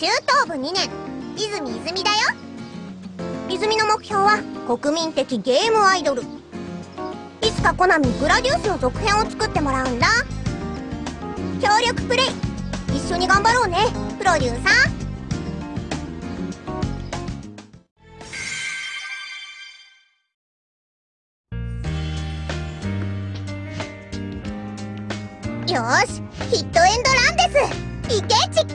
中等部2年泉泉だよ。泉の目標は国民的ゲームアイドル。いつかコナミグラデュースの続編を作ってもらうんだ。協力プレイ。一緒に頑張ろうねプロデューサー。よしヒットエンドランです。いけチッ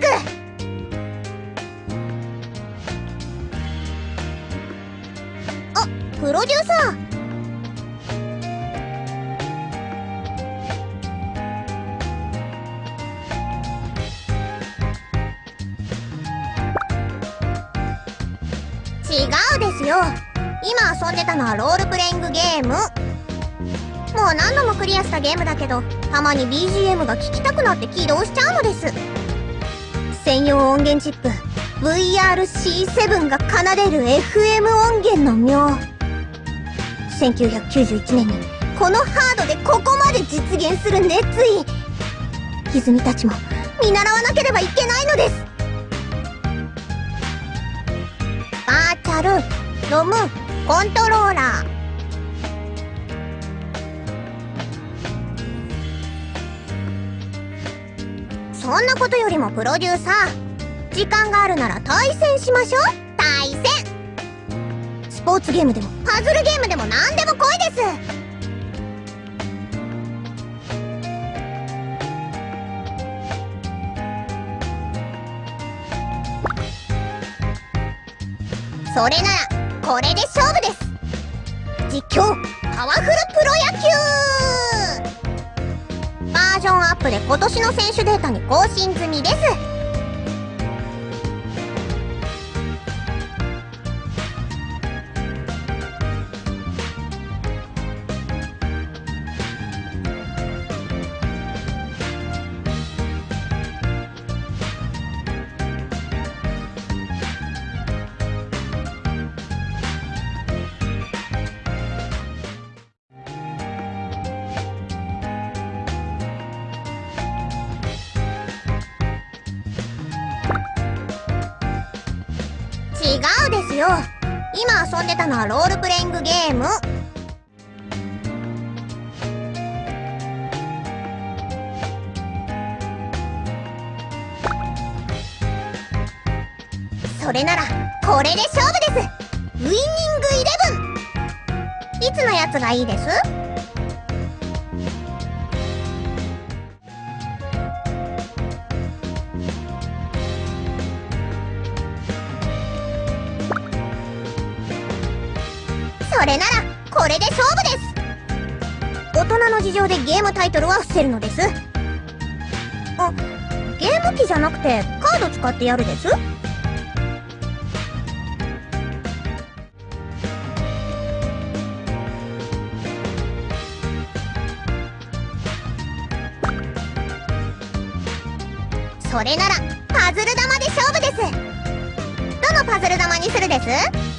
プロデューサー。違うですよ。今遊んでたのはロールプレイングゲーム。もう何度もクリアしたゲームだけどたまに BGM が聴きたくなって起動しちゃうのです。専用音源チップ VRC7 が奏でる FM 音源の妙。1991年にこのハードでここまで実現する熱意。泉たちも見習わなければいけないのです。バーチャルロムコントローラー。そんなことよりもプロデューサー時間があるなら対戦しましょう。ポーツゲームでもパズルゲームでも何でも来いです。それならこれで勝負です。実況パワフルプロ野球。バージョンアップで今年の選手データに更新済みです。よ。今遊んでたのはロールプレイングゲーム。それならこれで勝負です。ウィニングイレブン。いつのやつがいいです？れならこれで勝負です。大人の事情でゲームタイトルは伏せるのです。あゲーム機じゃなくてカード使ってやるです？それならパズル玉で勝負です。どのパズル玉にするです？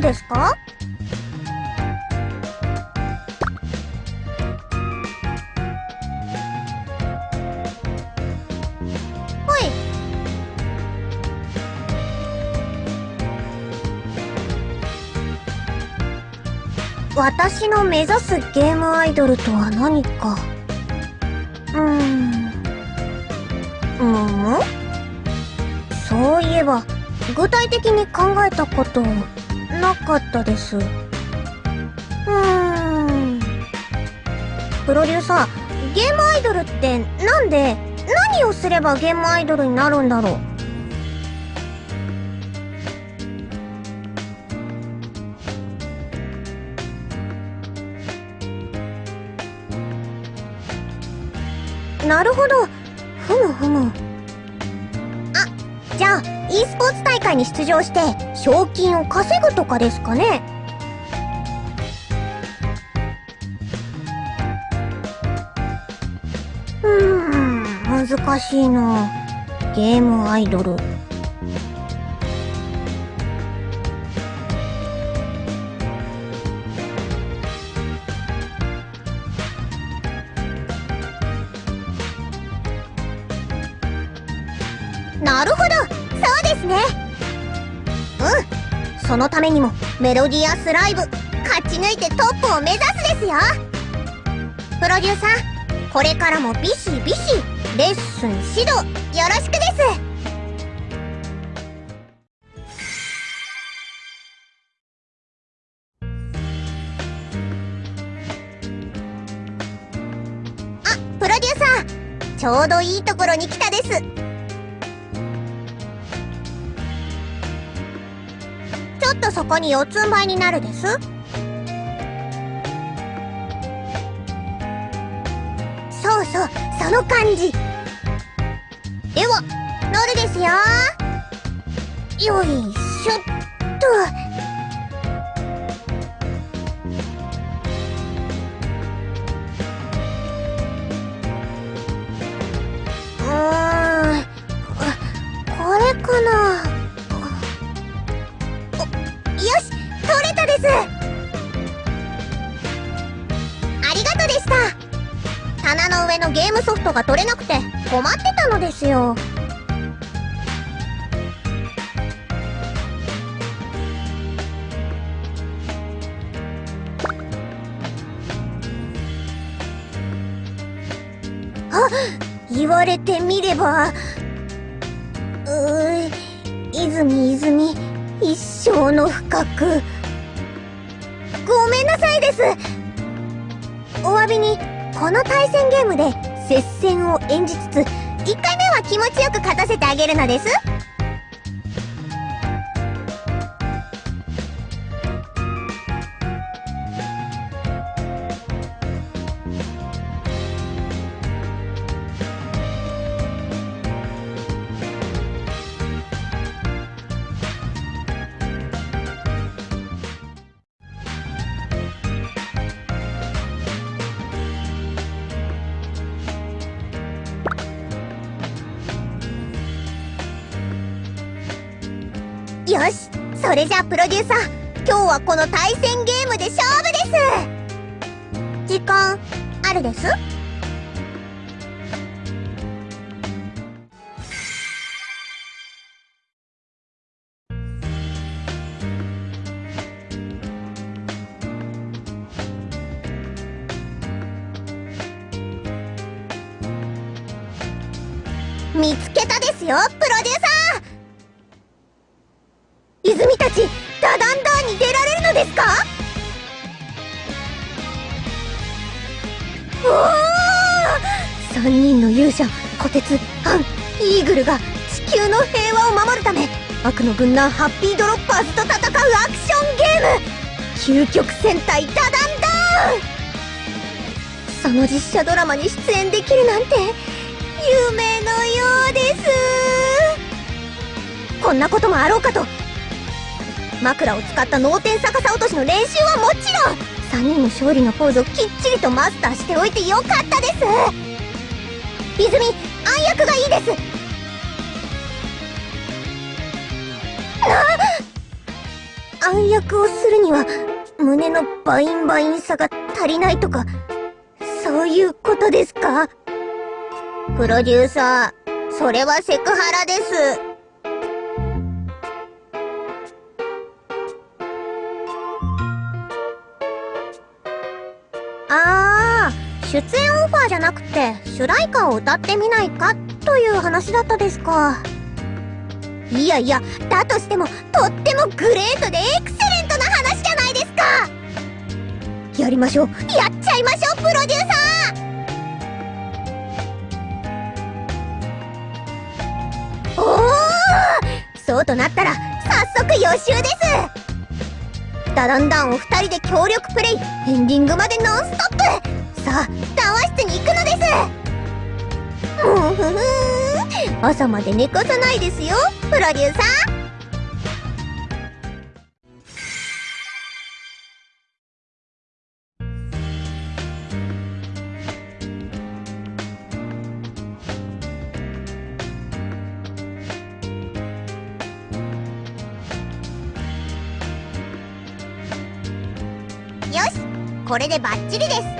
探してるですか？私の目指すゲームアイドルとは何か？うーん。むむそういえば具体的に考えたことなかったです。うーん。プロデューサーゲームアイドルってなんで何をすればゲームアイドルになるんだろう？なるほど。ふむふむ。あじゃあ e スポーツ大会に出場して賞金を稼ぐとかですかね。うーん難しいな。ゲームアイドル。そのためにもメロディアスライブ勝ち抜いてトップを目指すですよ。プロデューサーこれからもビシビシレッスン指導よろしくです。あプロデューサーちょうどいいところに来たです。っとそこに四つん這いになるです。そうそうその感じ。では乗るですよ。よいしょっと。困ってたのですよ。あ言われてみればうー泉泉一生の深く。ごめんなさいです。お詫びにこの対戦ゲームで接戦を演じつつ1回目は気持ちよく勝たせてあげるのです。それじゃあプロデューサー今日はこの対戦ゲームで勝負です。時間あるです？見つけたですよプロデューサー。泉たちダダンダーに出られるのですか？おお3人の勇者虎鉄ハンイーグルが地球の平和を守るため悪の軍団ハッピードロッパーズと戦うアクションゲーム。究極戦隊ダダンダーン。その実写ドラマに出演できるなんて夢のようです。こんなこともあろうかと枕を使った脳天逆さ落としの練習はもちろん。3人の勝利のポーズをきっちりとマスターしておいてよかったです。泉暗躍がいいです。暗躍をするには胸のバインバインさが足りないとかそういうことですか？プロデューサーそれはセクハラです。出演オファーじゃなくて主題歌を歌ってみないかという話だったですか。いやいやだとしてもとってもグレートでエクセレントな話じゃないですか。やりましょう。やっちゃいましょうプロデューサー。おおそうとなったら早速予習です。ダダンダンを2人で協力プレイエンディングまでノンストップ。さあ談話室に行くのです。もうふふ朝まで寝かさないですよ。プロデューサー。よしこれでバッチリです。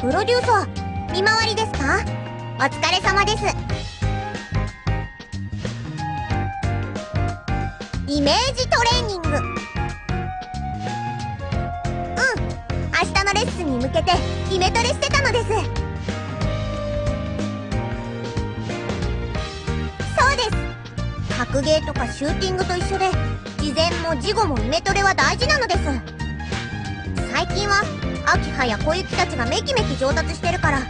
プロデューサー見回りですか？お疲れ様です。イメージトレーニング。うん明日のレッスンに向けてイメトレしてたのです。そうです。格ゲーとかシューティングと一緒で事前も事後もイメトレは大事なのです。最近は秋葉や小雪たちがメキメキ上達してるから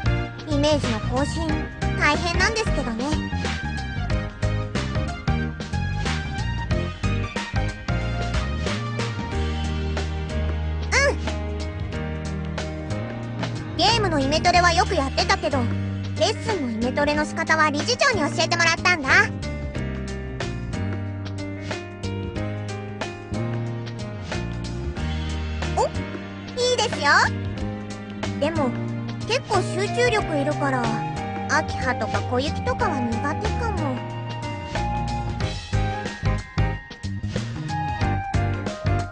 イメージの更新大変なんですけどね。うん。ゲームのイメトレはよくやってたけどレッスンのイメトレの仕方は理事長に教えてもらったんだ。いいですよ。でも結構集中力いるから秋葉とか小雪とかは苦手かも。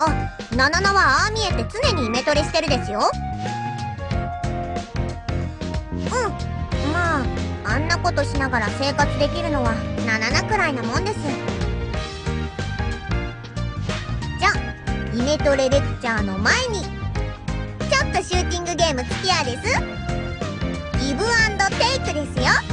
あナナナはああ見えて常にイメトレしてるですよ。うんまああんなことしながら生活できるのはナナナくらいなもんです。じゃイメトレレクチャーの前に。ゲーム付き合いです。ギブアンドテイクですよ。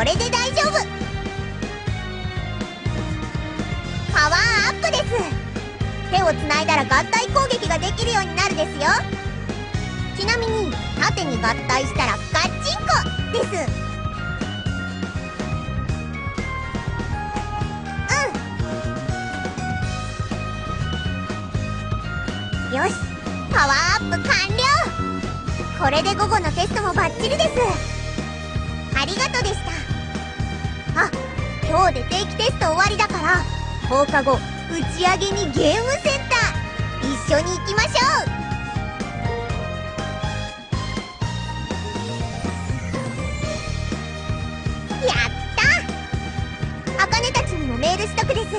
これで大丈夫。パワーアップです。手をつないだら合体攻撃ができるようになるですよ。ちなみに縦に合体したらガッチンコです。うん。よし。パワーアップ完了。これで午後のテストもバッチリです。ありがとうでした。今日で定期テスト終わりだから放課後打ち上げにゲームセンター一緒に行きましょう。やった！あかねたちにもメールしとくです。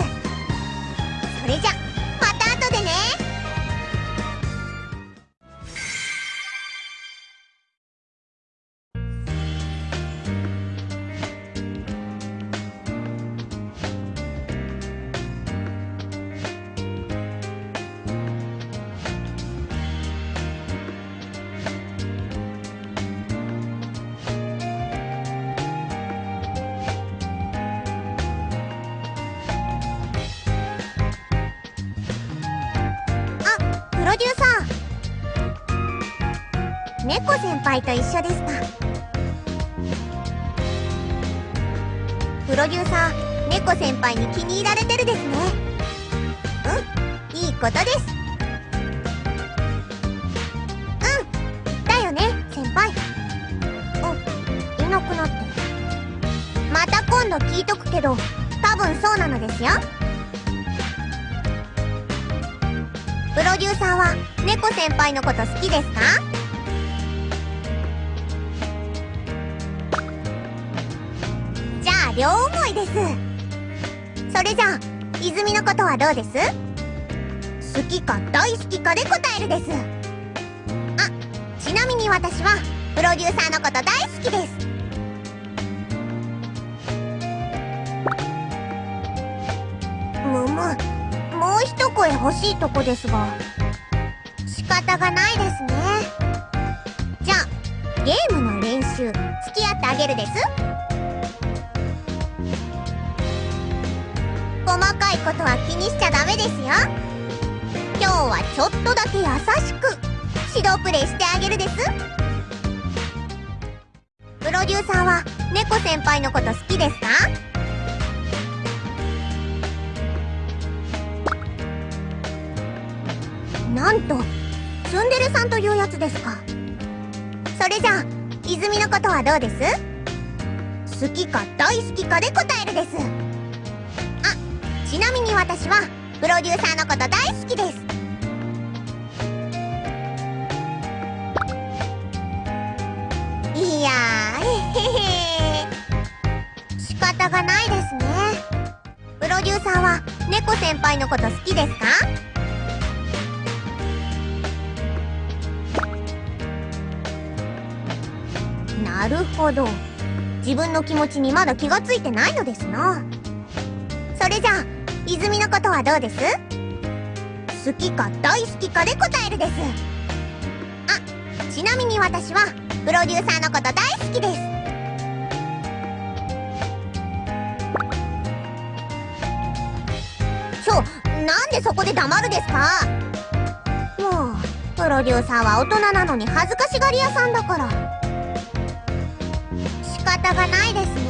それじゃ。デューサー。猫先輩と一緒ですか？プロデューサー猫先輩に気に入られてるですね。うん？いいことです。うん。だよね先輩。あいなくなってまた今度聞いとくけど多分そうなのですよ。プロデューサーは猫先輩のこと好きですか？じゃあ両思いです。それじゃあ泉のことはどうです？好きか大好きかで答えるです。あちなみに私はプロデューサーのこと大好きです。むむもう一声欲しいとこですが仕方がないですね。じゃあゲームの練習付き合ってあげるです。細かいことは気にしちゃダメですよ。今日はちょっとだけ優しく指導プレイしてあげるです。プロデューサーは猫先輩のこと好きですか？なんとツンデレさんというやつですか。それじゃあ泉のことはどうです？好きか大好きかで答えるです。あちなみに私はプロデューサーのこと大好きです。いやーへへへ。仕方がないですね。プロデューサーは猫先輩のこと好きですか？なるほど。自分の気持ちにまだ気がついてないのですな。それじゃあ泉のことはどうです？好きか大好きかで答えるです。あちなみに私はプロデューサーのこと大好きです。ちょなんでそこで黙るですか？もうプロデューサーは大人なのに恥ずかしがり屋さんだから。方がないですね。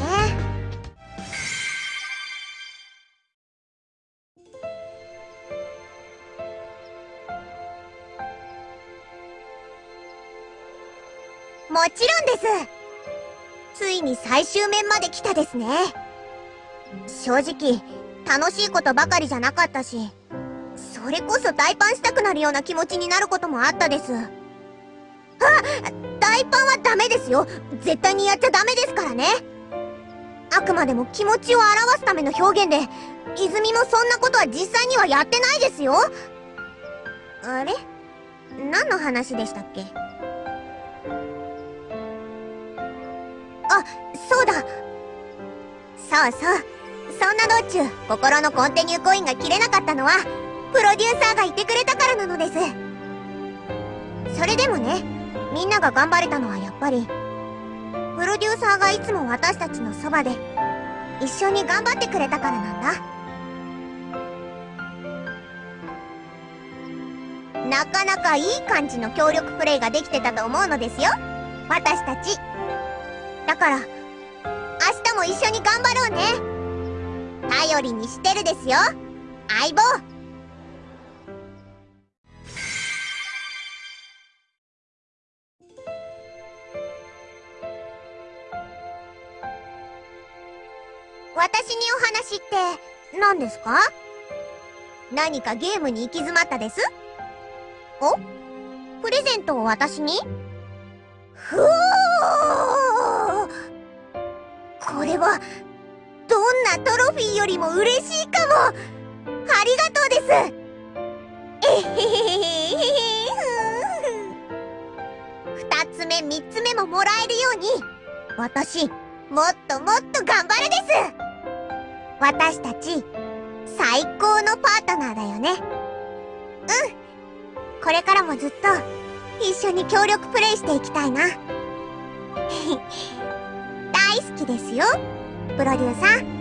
もちろんです。ついに最終面まで来たですね。正直楽しいことばかりじゃなかったしそれこそ大パンしたくなるような気持ちになることもあったです。あ大パンはダメですよ。絶対にやっちゃダメですからね。あくまでも気持ちを表すための表現で泉もそんなことは実際にはやってないですよ。あれ？何の話でしたっけ？あそうだ。そうそう。そんな道中心のコンティニューコインが切れなかったのはプロデューサーがいてくれたからなのです。それでもねみんなが頑張れたのはやっぱりプロデューサーがいつも私たちのそばで一緒に頑張ってくれたからなんだ。なかなかいい感じの協力プレイができてたと思うのですよ。私たち。だから明日も一緒に頑張ろうね。頼りにしてるですよ。相棒。ですか？何かゲームに行き詰まったです？お？プレゼントを私に？ふおこれはどんなトロフィーよりも嬉しいかも。ありがとうです。えへへへへ二つ目三つ目ももらえるように。私もっともっと頑張るです。私たち最高のパートナーだよね。うん。これからもずっと一緒に協力プレイしていきたいな。大好きですよ。プロデューサー